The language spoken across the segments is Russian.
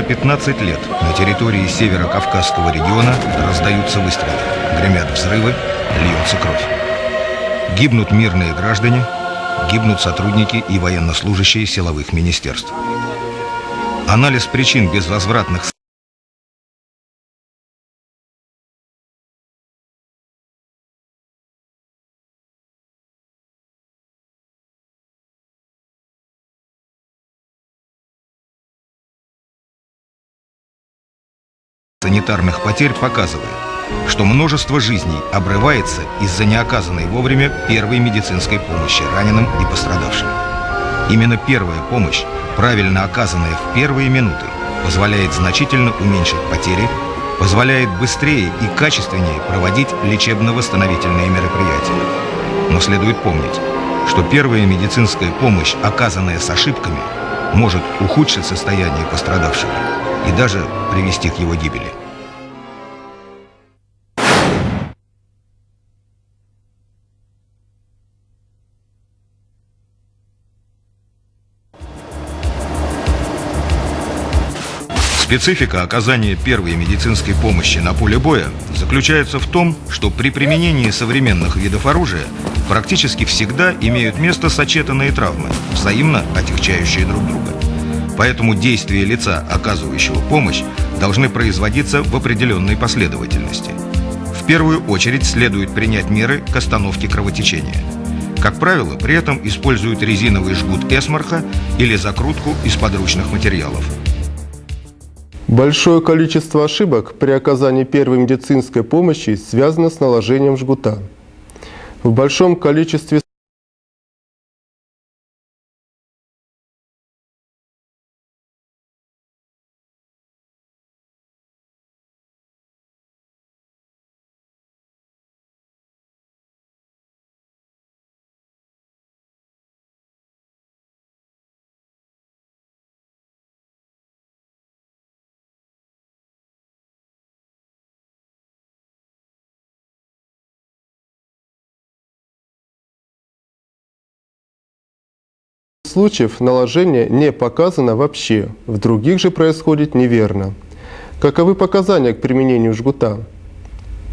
уже 15 лет на территории северо-кавказского региона раздаются выстрелы, гремят взрывы, льется кровь. Гибнут мирные граждане, гибнут сотрудники и военнослужащие силовых министерств. Анализ причин безвозвратных санитарных потерь показывает, что множество жизней обрывается из-за неоказанной вовремя первой медицинской помощи раненым и пострадавшим. Именно первая помощь, правильно оказанная в первые минуты, позволяет значительно уменьшить потери, позволяет быстрее и качественнее проводить лечебно-восстановительные мероприятия. Но следует помнить, что первая медицинская помощь, оказанная с ошибками, может ухудшить состояние пострадавшего и даже привести к его гибели. Специфика оказания первой медицинской помощи на поле боя заключается в том, что при применении современных видов оружия практически всегда имеют место сочетанные травмы, взаимно отягчающие друг друга. Поэтому действия лица, оказывающего помощь, должны производиться в определенной последовательности. В первую очередь следует принять меры к остановке кровотечения. Как правило, при этом используют резиновый жгут эсмарха или закрутку из подручных материалов. Большое количество ошибок при оказании первой медицинской помощи связано с наложением жгута. В большом количестве случаев наложение не показано вообще, в других же происходит неверно. Каковы показания к применению жгута?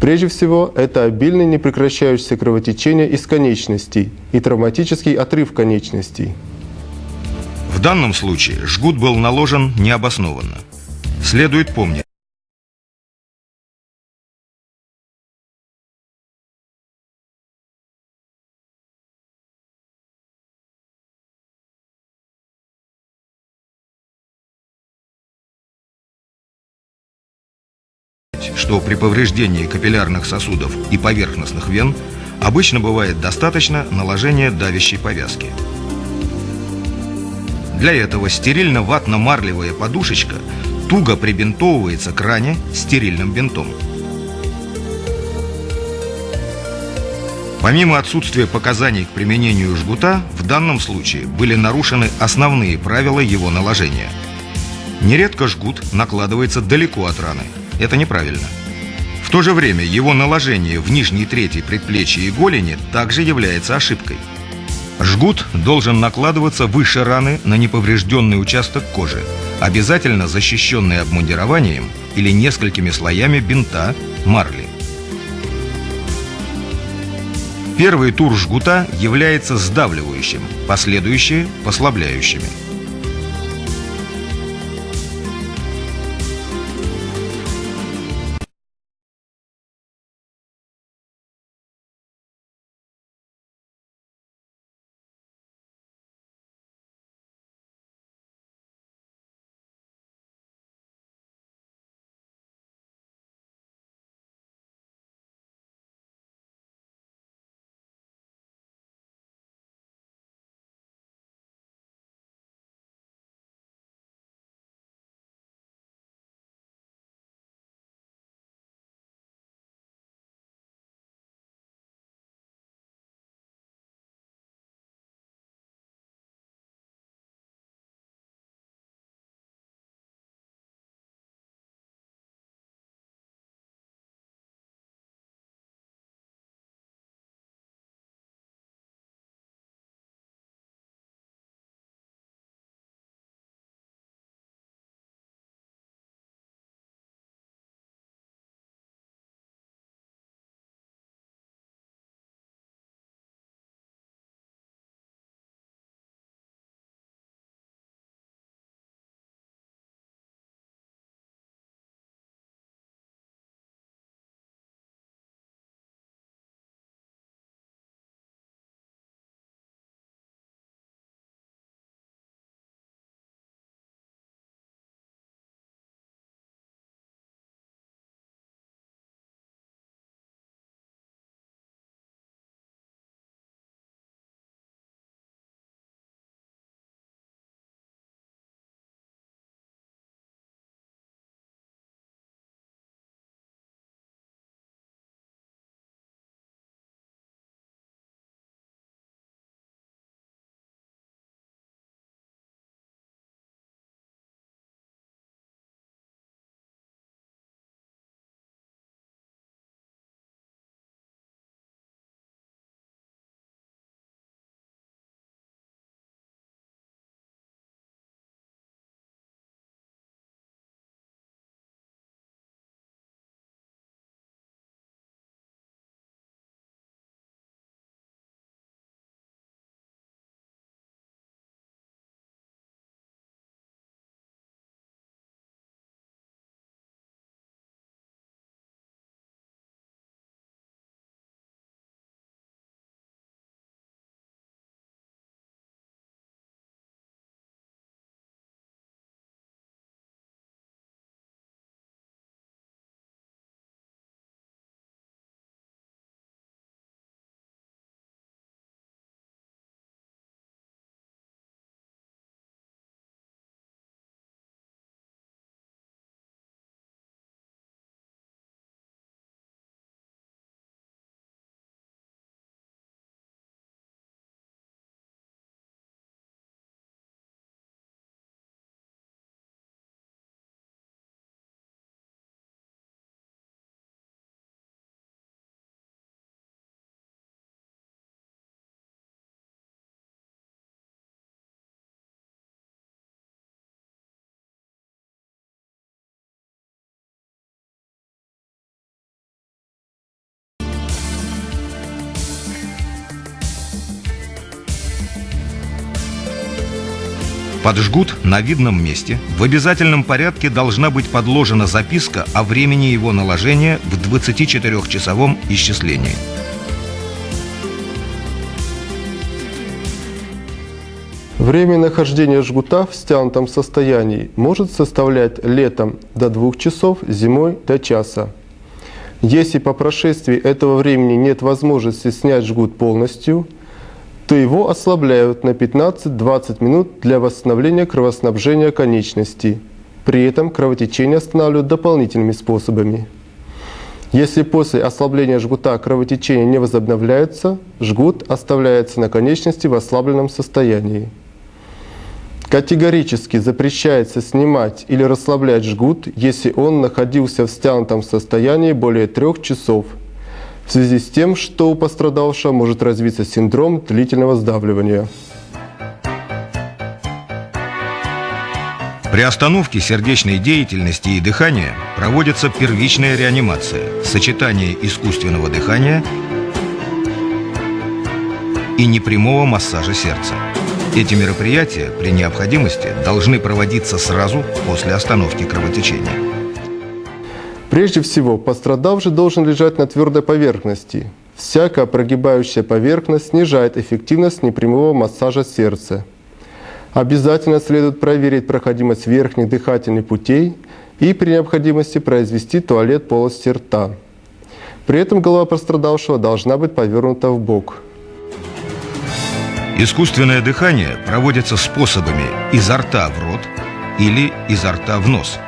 Прежде всего, это обильное непрекращающееся кровотечение из конечностей и травматический отрыв конечностей. В данном случае жгут был наложен необоснованно. Следует помнить, что при повреждении капиллярных сосудов и поверхностных вен обычно бывает достаточно наложения давящей повязки. Для этого стерильно-ватно-марлевая подушечка туго прибинтовывается к ране стерильным бинтом. Помимо отсутствия показаний к применению жгута, в данном случае были нарушены основные правила его наложения. Нередко жгут накладывается далеко от раны – это неправильно. В то же время его наложение в нижней трети предплечья и голени также является ошибкой. Жгут должен накладываться выше раны на неповрежденный участок кожи, обязательно защищенный обмундированием или несколькими слоями бинта, марли. Первый тур жгута является сдавливающим, последующие – послабляющими. Под жгут на видном месте в обязательном порядке должна быть подложена записка о времени его наложения в 24-часовом исчислении. Время нахождения жгута в стянутом состоянии может составлять летом до 2 часов, зимой до часа. Если по прошествии этого времени нет возможности снять жгут полностью, то его ослабляют на 15-20 минут для восстановления кровоснабжения конечностей. При этом кровотечение останавливают дополнительными способами. Если после ослабления жгута кровотечение не возобновляется, жгут оставляется на конечности в ослабленном состоянии. Категорически запрещается снимать или расслаблять жгут, если он находился в стянутом состоянии более трех часов, в связи с тем, что у пострадавшего может развиться синдром длительного сдавливания. При остановке сердечной деятельности и дыхания проводится первичная реанимация, сочетание искусственного дыхания и непрямого массажа сердца. Эти мероприятия при необходимости должны проводиться сразу после остановки кровотечения. Прежде всего, пострадавший должен лежать на твердой поверхности. Всякая прогибающая поверхность снижает эффективность непрямого массажа сердца. Обязательно следует проверить проходимость верхних дыхательных путей и при необходимости произвести туалет полости рта. При этом голова пострадавшего должна быть повернута в бок – Искусственное дыхание проводится способами изо рта в рот или изо рта в нос.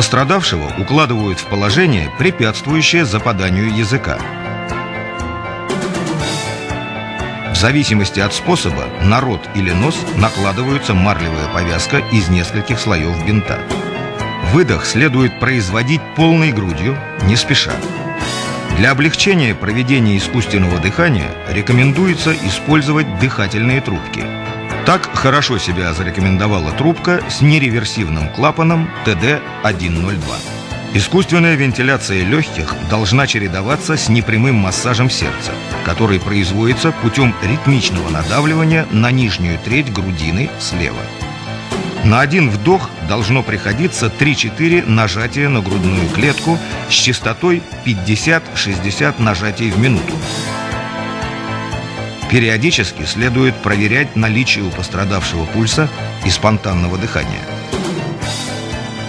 Пострадавшего укладывают в положение, препятствующее западанию языка. В зависимости от способа на рот или нос накладывается марлевая повязка из нескольких слоев бинта. Выдох следует производить полной грудью, не спеша. Для облегчения проведения искусственного дыхания рекомендуется использовать дыхательные трубки. Так хорошо себя зарекомендовала трубка с нереверсивным клапаном ТД-102. Искусственная вентиляция легких должна чередоваться с непрямым массажем сердца, который производится путем ритмичного надавливания на нижнюю треть грудины слева. На один вдох должно приходиться 3-4 нажатия на грудную клетку с частотой 50-60 нажатий в минуту. Периодически следует проверять наличие у пострадавшего пульса и спонтанного дыхания.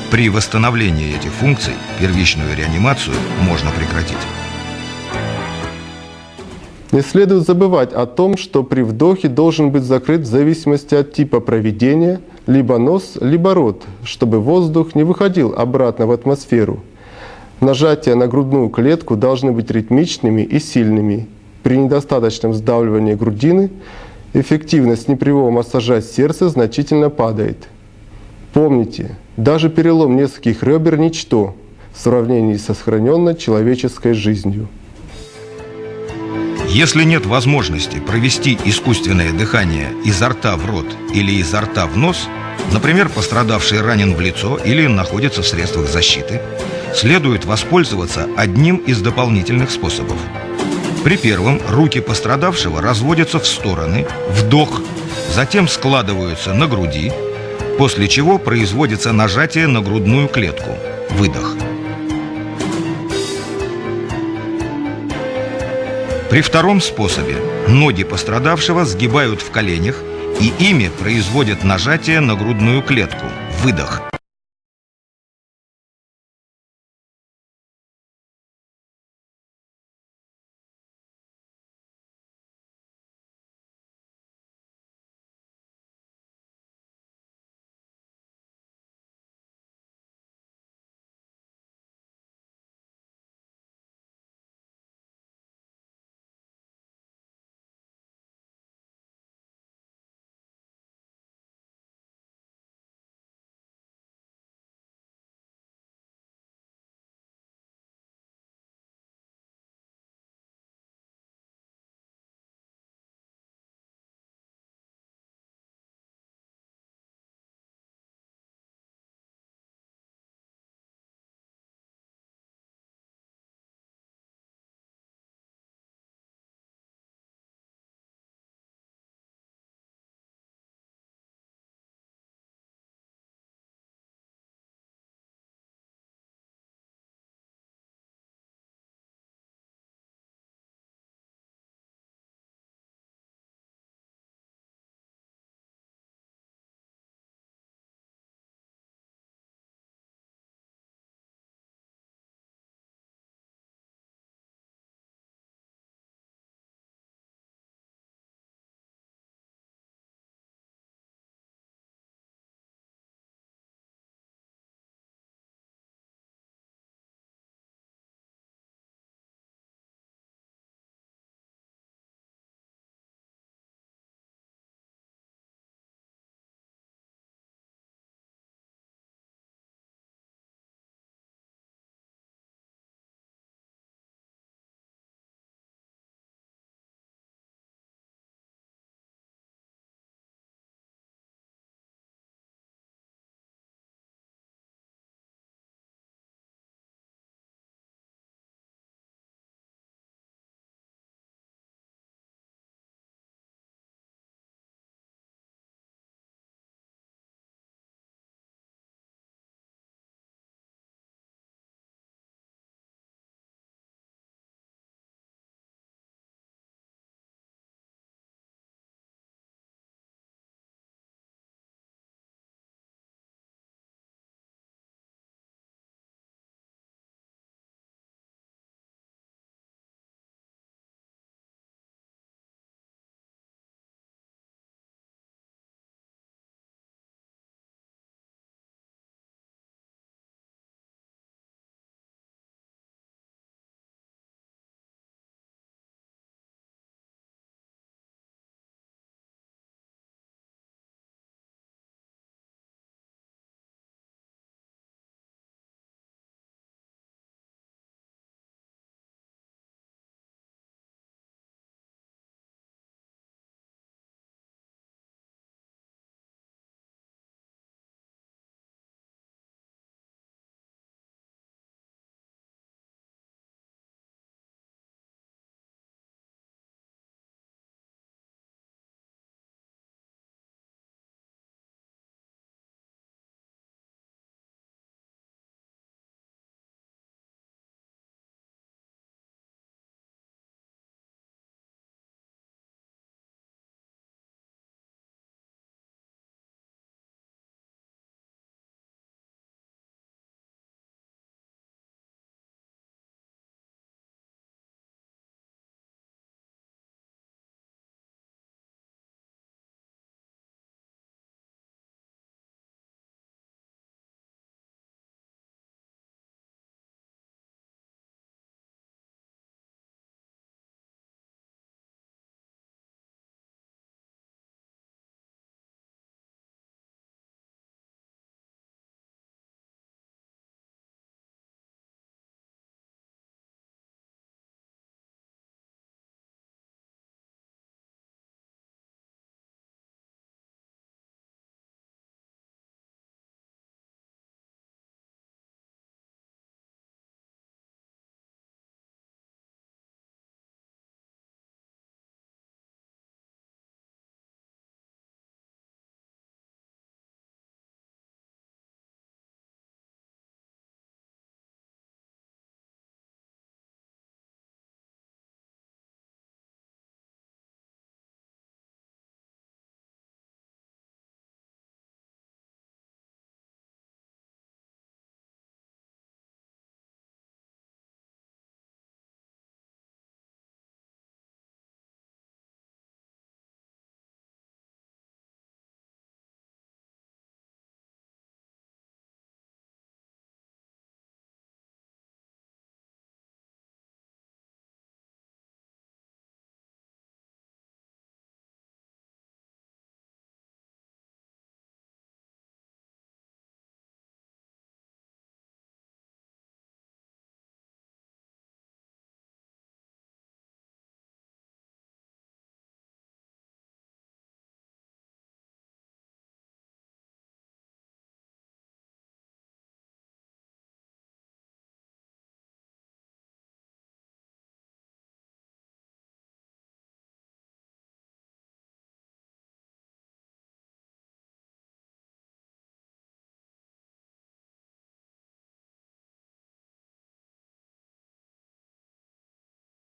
При восстановлении этих функций первичную реанимацию можно прекратить. Не следует забывать о том, что при вдохе должен быть закрыт в зависимости от типа проведения либо нос, либо рот, чтобы воздух не выходил обратно в атмосферу. Нажатия на грудную клетку должны быть ритмичными и сильными. При недостаточном сдавливании грудины эффективность непрямого массажа сердца значительно падает. Помните, даже перелом нескольких ребер – ничто в сравнении со сохраненной человеческой жизнью. Если нет возможности провести искусственное дыхание изо рта в рот или изо рта в нос, например, пострадавший ранен в лицо или находится в средствах защиты, следует воспользоваться одним из дополнительных способов. При первом руки пострадавшего разводятся в стороны, вдох, затем складываются на груди, после чего производится нажатие на грудную клетку, выдох – При втором способе ноги пострадавшего сгибают в коленях и ими производят нажатие на грудную клетку, выдох.